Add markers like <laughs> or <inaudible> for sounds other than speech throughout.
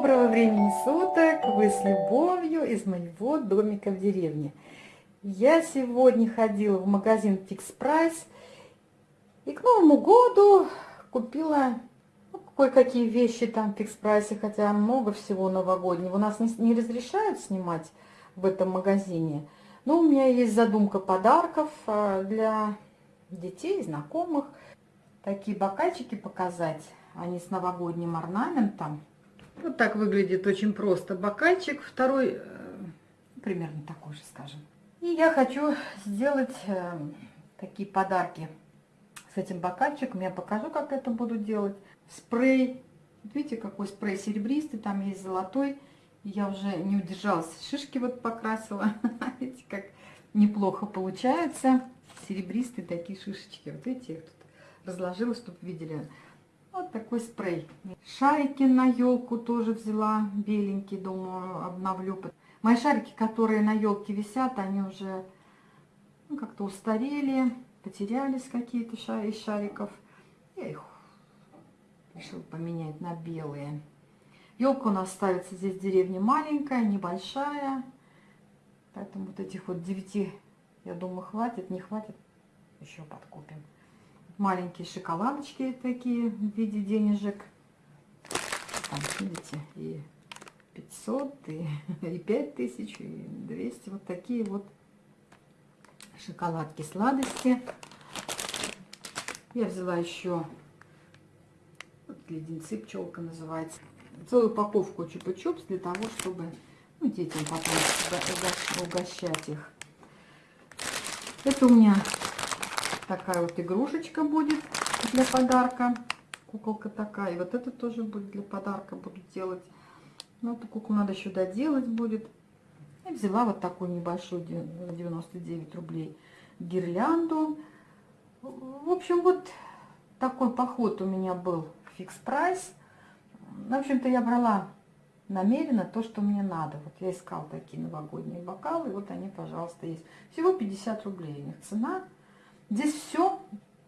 Доброго времени суток! Вы с любовью из моего домика в деревне. Я сегодня ходила в магазин Fix Price и к Новому году купила ну, кое-какие вещи там в Fix Price, хотя много всего новогоднего. У нас не, не разрешают снимать в этом магазине. Но у меня есть задумка подарков а, для детей, знакомых. Такие бокальчики показать. Они с новогодним орнаментом. Вот так выглядит очень просто бокальчик. Второй э, примерно такой же, скажем. И я хочу сделать э, такие подарки с этим бокальчиком. Я покажу, как это буду делать. Спрей. Видите, какой спрей серебристый. Там есть золотой. Я уже не удержалась. Шишки вот покрасила. <laughs> Видите, как неплохо получается. Серебристые такие шишечки. Вот видите, я их тут разложила, чтобы видели. Вот такой спрей. Шарики на елку тоже взяла, беленький, думаю, обновлю. Мои шарики, которые на елке висят, они уже ну, как-то устарели, потерялись какие-то из шариков. Я их решила поменять на белые. Елка у нас ставится здесь в деревне маленькая, небольшая. Поэтому вот этих вот девяти, я думаю, хватит, не хватит, еще подкупим маленькие шоколадочки такие в виде денежек. Там, видите, и 500, и, <laughs> и 5000, и 200. Вот такие вот шоколадки, сладости. Я взяла еще вот, леденцы, пчелка называется. Целую упаковку чупа-чупс для того, чтобы ну, детям потом угощать их. Это у меня такая вот игрушечка будет для подарка. Куколка такая. И вот это тоже будет для подарка буду делать. Ну, эту куклу надо еще доделать будет. И взяла вот такую небольшую, 99 рублей, гирлянду. В общем, вот такой поход у меня был фикс прайс. В общем-то, я брала намеренно то, что мне надо. Вот я искала такие новогодние бокалы, вот они, пожалуйста, есть. Всего 50 рублей у них цена. Здесь все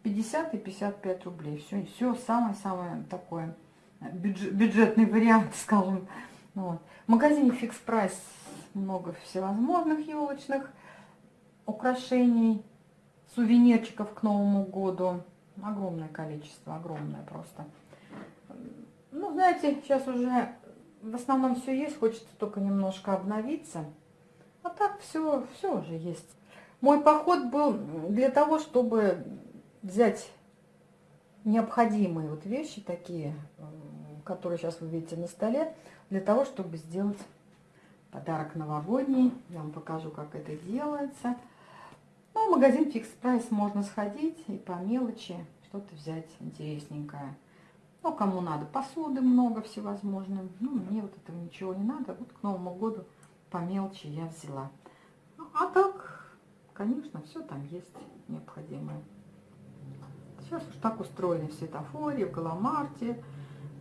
50 и 55 рублей. Все, все самое-самое такое бюджет, бюджетный вариант, <laughs> скажем. Вот. В магазине Fix Price много всевозможных елочных украшений, сувенирчиков к Новому году. Огромное количество, огромное просто. Ну, знаете, сейчас уже в основном все есть, хочется только немножко обновиться. А так все, все уже есть. Мой поход был для того, чтобы взять необходимые вот вещи такие, которые сейчас вы видите на столе, для того, чтобы сделать подарок новогодний. Я вам покажу, как это делается. Ну, в магазин Fix Price можно сходить и по мелочи что-то взять интересненькое. Ну, кому надо, посуды много всевозможных. Ну, мне вот этого ничего не надо. Вот к Новому году по мелочи я взяла. А так, Конечно, все там есть необходимое. Сейчас уж так устроены в светофоре, в Галамарте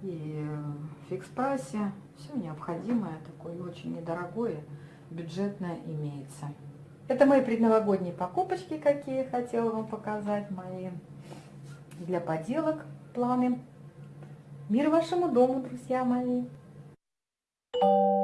и в фикс-прайсе. Все необходимое, такое очень недорогое, бюджетное имеется. Это мои предновогодние покупочки, какие я хотела вам показать, мои для поделок планы. Мир вашему дому, друзья мои! Thank you.